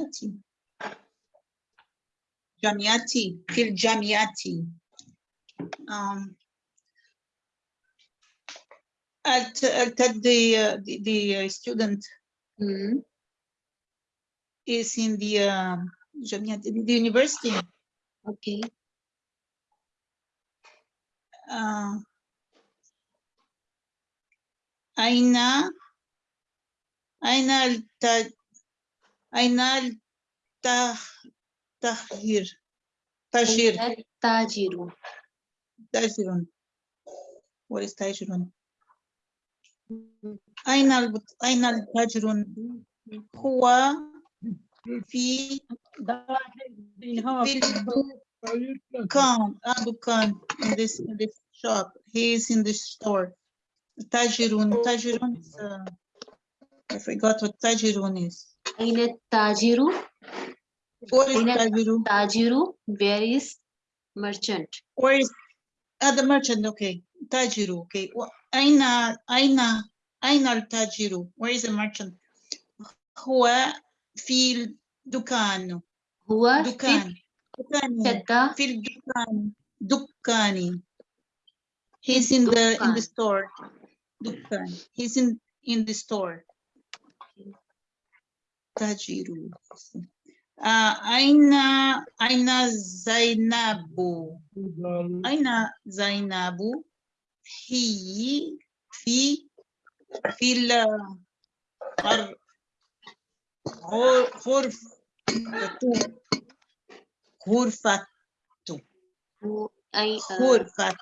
Jamiati. Jamiati, fil Jamiati. Um, I'll, the, uh, the, the, uh, student mm -hmm. is in the, uh, the university. Okay. Uh, Aina Aina الت أين التغيير تغيير Tajiru. تاجر what is تاجر أين الب- أين التاجر هو في في الدكان آه، دكان in this in this shop he is in this store تاجر تاجر is, uh, I forgot what تاجر is أين التاجر؟ what is أين تاجر Tajiru. Where is merchant? where is uh, the merchant okay تاجر okay و- أين أين أين التاجر where is the merchant هو في الدكان هو في دكان دكان شدة في الدكان دكاني he's in the in الدكان. the store دكان he's in in the store التاجر آه، أين أين زينب؟ أين زينب؟ هي في في الغرفة غرفة أي غرفة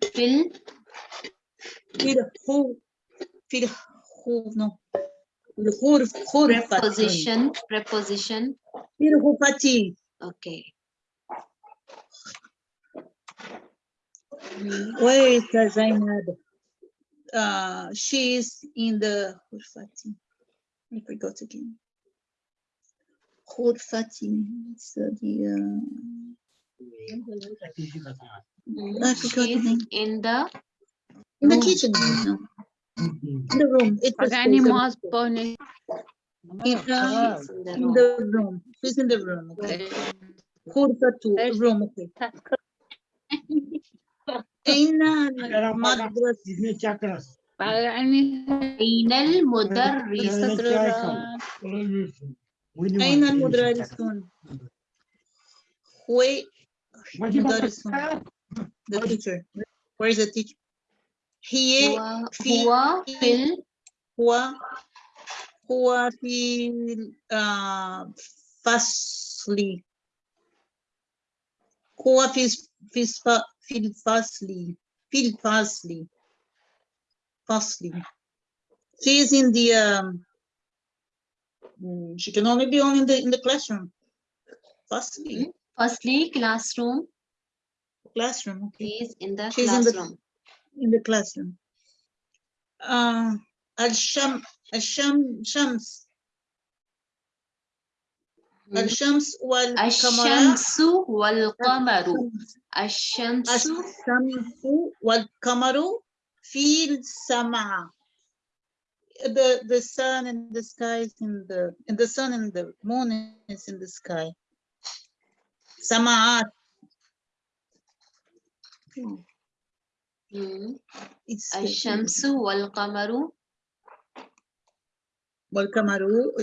في في الخو في الخو preposition preposition Tirupati. okay where is Zainab? Uh, she is in the Hurfati. I forgot again. Hurfati. So the uh, I forgot again. in the in the kitchen. No In the room. It's a Pagani space of- mas pone. in, uh, she's in the in room. the room. She's in the room. Okay. غرفة room. Okay. أين المدرسة؟ Pagani. أين المدرس أين المدرسون؟ Where المدرسون? The teacher. Where is the teacher? هي هو في هو في ال هو هو في آه، فصلي هو في في الف- في الفصل في الفصل فصلي she is in the um, mm, she can only be only in the in the classroom فصلي firstly classroom classroom okay he is in the She's in the classroom. Uh, Al Sham Al Sham Shams. Hmm. Al Shams wal Shamsu wal Qamaru. Al Shamsu. The the sun in the sky is in the and the sun and the moon is in the sky. Samaat. Hmm. It's الشمس والقمر والقمر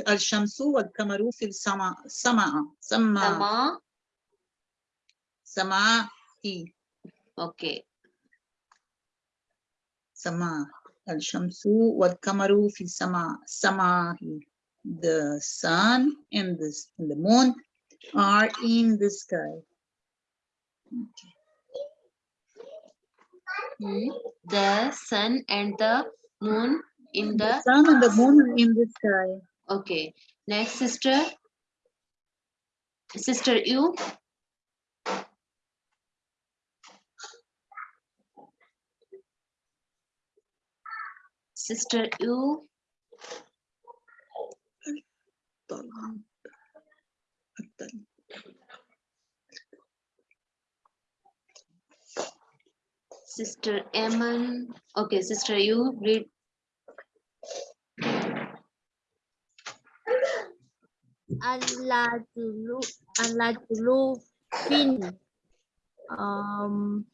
الشمس والقمر في السماء سماء سماء سما سماء okay سماء الشمس والقمر في السماء سماء the sun and the, s- and the moon are in the sky Hmm. the sun and the moon in the the sun and the moon in the sky. Okay. Next sister. Sister you sister you sister Eman okay sister you read. Al-Rajulu Al-Rajulu fin. Um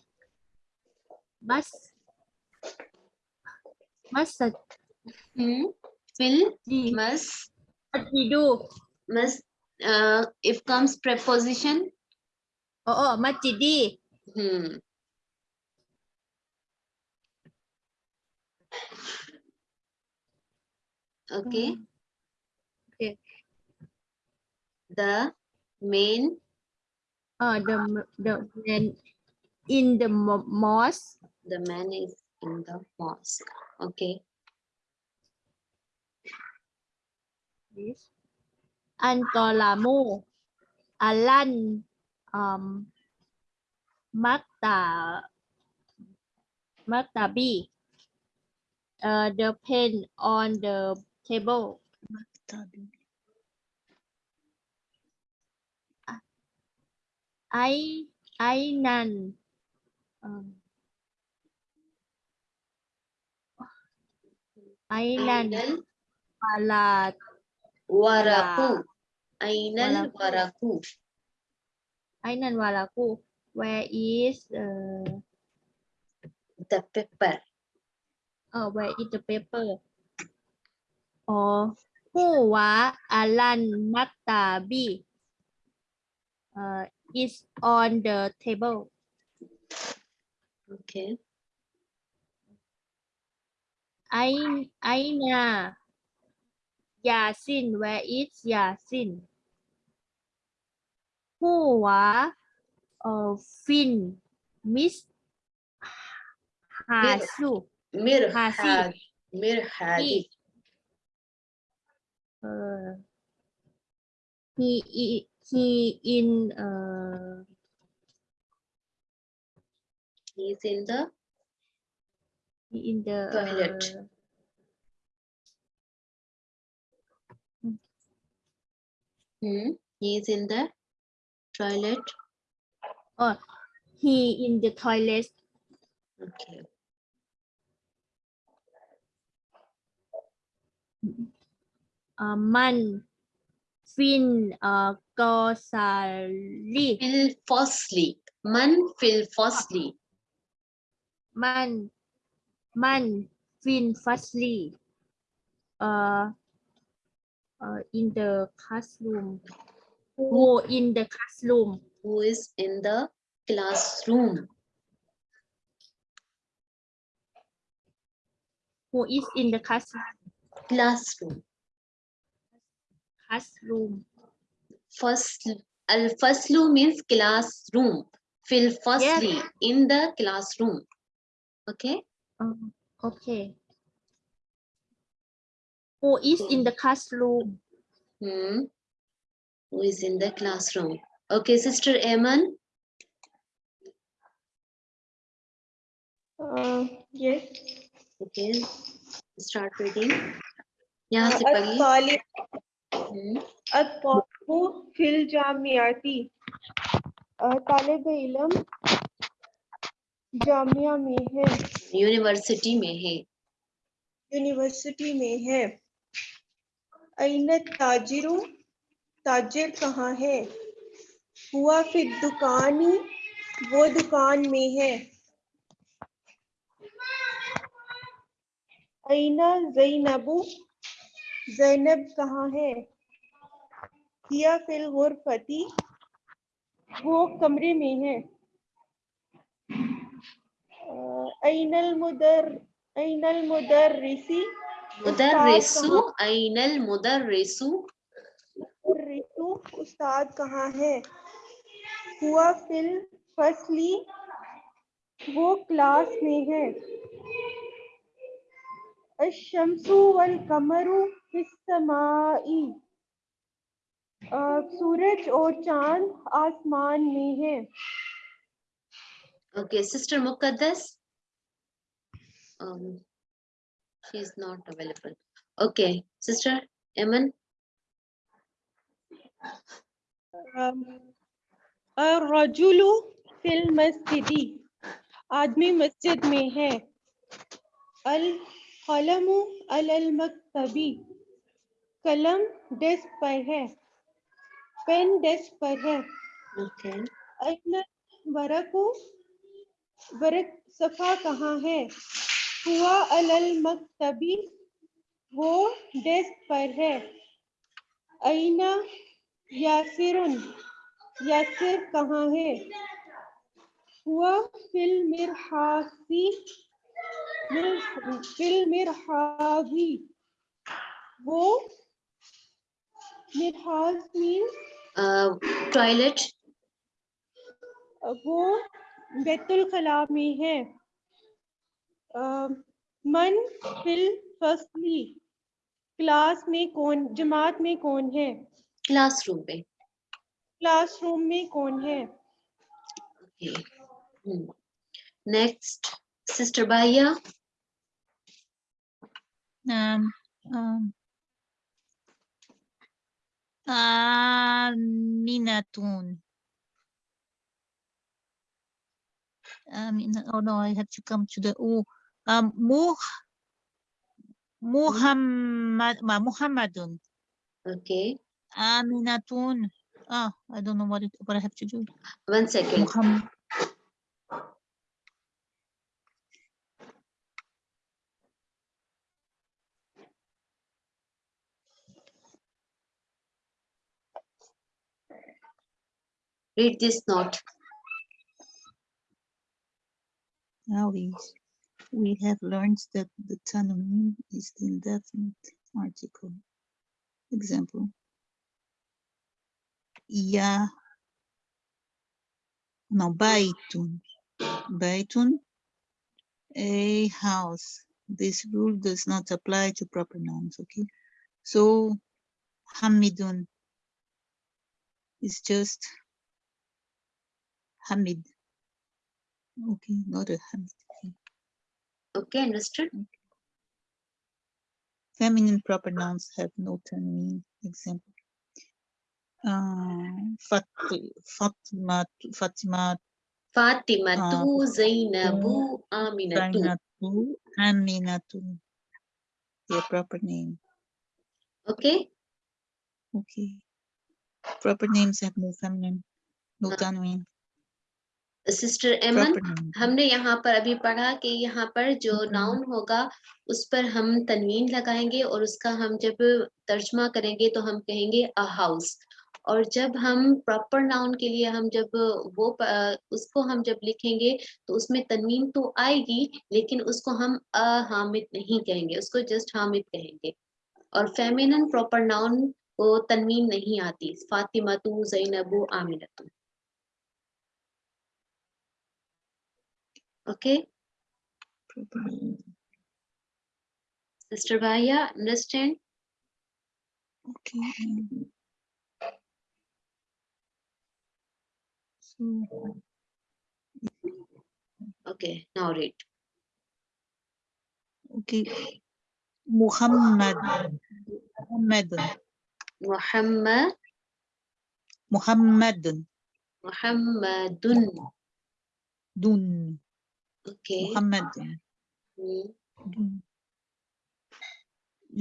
mas masjid Hmm. Fil must masjidu must uh, if comes preposition? Oh oh masjidi hmm. Okay Hmm. Okay. the main uh the m- the man in the mo- mosque. The man is in the mosque. Okay is Antolamu Alan um Makta Maktabi uh, the pen on the table. Tabi. I Ainan um, Ainan Ainal Alat waraku. Ainal Waraku. waraku. Ainan Walaku where is uh, the paper. oh where is the paper or Huwa Alan Maktabi uh, is on the table. Okay. Ain Aina. Yasin where is Yasin? Huwa uh, Fin. Miss Hasu. Mirhad mirhadi uh, he i- he in uh, he is in the he in the Toilet. uh, hmm. he is in the toilet oh he in the toilet okay uh, man fin uh, gosali fil firstly man fil firstly man man fin firstly uh, uh, in the classroom. Who in the classroom? Who is in the classroom? Who is in the class classroom classroom. First, uh, al faslu means classroom. Fill firstly in the classroom. Okay. Um, okay. Who is in the classroom? Hmm. Who is in the classroom? Okay, Sister Eman. Uh, um, yes. Okay. Start reading. Yeah, uh, At-Talbu में है। University में है। University में है। अन ताजिरु ताजिर कहाँ है? हुआ फिर दुकानी वो दुकान में है। अना जैनब कहाँ है? हिया फिल गुरफती वो कमरे में है। अ, अइनल मुदर अइनल मुदर्रिसी मुदर्रिसु अइनल मुदर्रिसु। रितु उस्ताद कहाँ है? हुआ फिल फसली वो क्लास में है। अशमसु वल कमरु फिस्समाई अ, सूरज और चाँद आसमान में है okay sister Muqaddas um she is not available okay sister Eman रजुलु फिल मस्जिदी आदमी मस्जिद में है अल कलमु अलल कलम डेस्क पर है। पेन डेस्क पर है। Okay. वरक सफ़ा कहाँ है? हुआ अलल मकतबी वो डेस्क पर है। अइना यासिरुन यासिर कहाँ है? हुआ फिल मिरहासी फिल मिरहावी वो मिरहाज Uh, toilet. वो बैतुल खला में है अ, मन फिल फसली क्लास में कौन जमात में कौन है Classroom पे. क्लासरूम में कौन है. Next, Sister Baya. Um, um, Aminatun. Amina, oh no, I have to come to the O. Um, Muh, Muhammad, Ma- Muhammadun. Okay. Aminatun. Ah, I don't know what it, what I have to do. One second. Muhammad. Read this note. Now we, we have learned that the tanween is the indefinite article. Example. Ya. No, baitun. Baitun, a house. This rule does not apply to proper nouns, okay? So, Hamidun is just Hamid. Okay, not a Hamid. okay. Okay, understood? Feminine proper nouns have no tanween. Example. Uh, Fat, Fatima, Fatima, Fatima Uh, tu Zainabu Aminatu. Zainatu, Aminatu. Their proper name. Okay. Okay. Proper names have no feminine, no Uh, Proper name. हमने यहाँ पर अभी पढ़ा कि यहाँ पर जो। Noun होगा उस पर हम तनवीन लगाएँगे और उसका हम जब तर्जमा करेंगे तो हम कहेंगे अ हाउस और जब हम प्रॉपर नाउन के लिए हम जब वो उसको हम जब लिखेंगे तो उसमें तनवीन तो आएगी लेकिन उसको हम अ हामिद नहीं कहेंगे उसको जस्ट हामिद कहेंगे और फेमिनन प्रॉपर नाउन को तनवीन नहीं आती फातिमा तू जैनबू आमिनतु Okay. Sister Bahia, understand? Okay. Um, okay, now read. Okay. Muhammad. Muhammad. Muhammad. Muhammadun. Muhammadun. Dun. Okay. Muhammad. Hmm, Dun.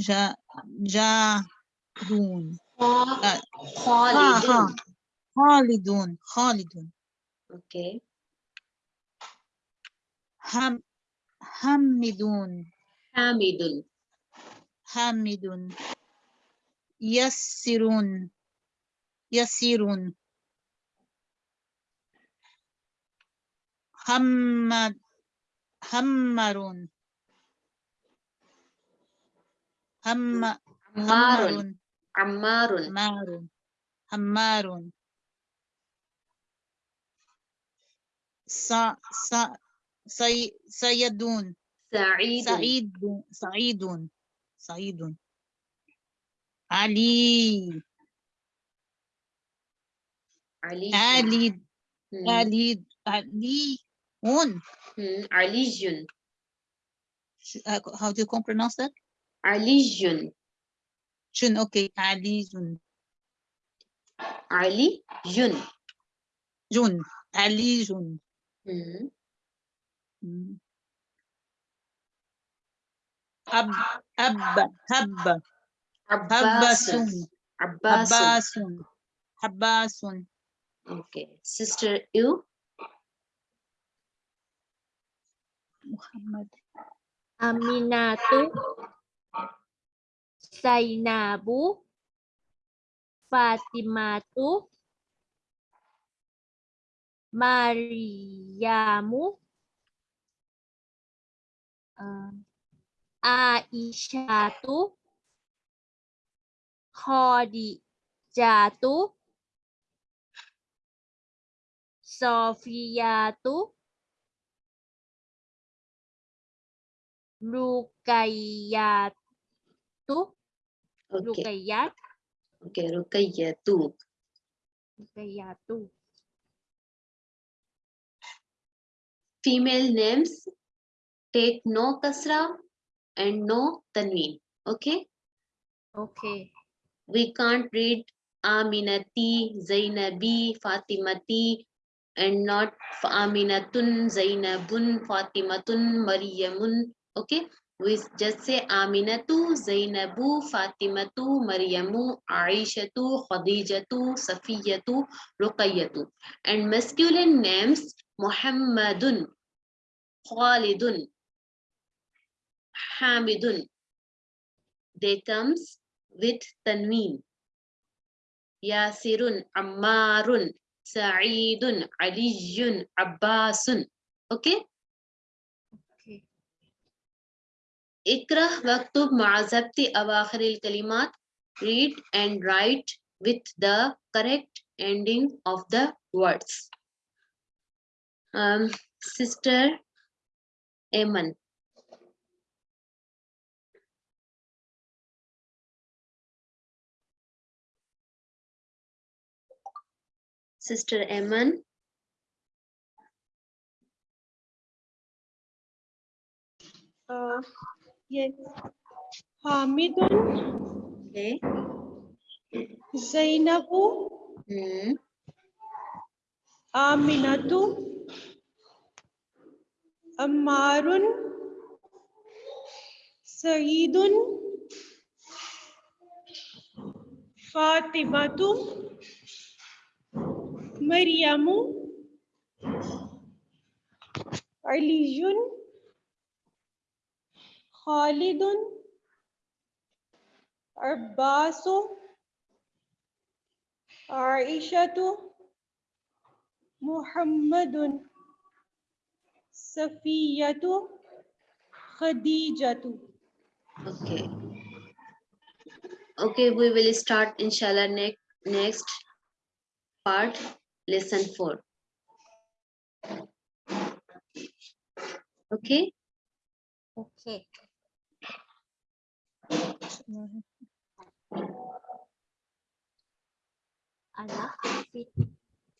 Ja, ja, dun. Kha- Ah, Ha, ha. Khalidun. Khalidun. Khalidun. Okay. Ham, Hamidun. Hamidun. Hamidun. Yassirun. Yassirun. Hammad. Hammarun. Hamma. Ammarun. Hammarun. Ammarun. Hammarun. Hammarun. Sa, sa, say, sayadun. Sa'idun. Sa'idun. Un. Mm, religion. How do you pronounce that? Religion. Jun, okay. Ali Jun. Ali Jun. Jun. Ali Jun. Mm. Mm. Ab, abba, habba. Okay. Sister you. Muhammad. Aminatu, Sainabu Fatimatu, Mariamu, eh, Aisyatu, Khadijatu, Sofiyatu, Rukayyatu, Okay. Rukayyat, Okay. Rukayyatu. Rukayyatu. Female names take no kasra and no tanween. Okay. Okay. We can't read Aminati, Zainabi, Fatimati, and not Aminatun, Zainabun, Fatimatun, Maryamun. Okay, we just say Aminatu, Zainabu, Fatimatu, Maryamu, Aishatu, Khadijatu, Safiyatu, Ruqayyatu. And masculine names Muhammadun, Khalidun, Hamidun. They comes with tanween. Yasirun, Ammarun, Sa'idun, Aliyun, Abbasun. Okay? Okay. Ikrah waktub ma'azabti awakhiril kalimat. Read and write with the correct ending of the words. Um, Sister Eman, Sister Eman. Uh, yes. Hamidun, Okay. Zainabu, Hmm. Aminatu, Ammarun, Saeedun, Fatimatu, Maryamu, Aliyun, Khalidun, Abbasu, Aishatu, Muhammadun, Safiyatu, Khadijatu. Okay. Okay, we will start inshallah next next part, lesson four. Okay, Okay. Anak Fit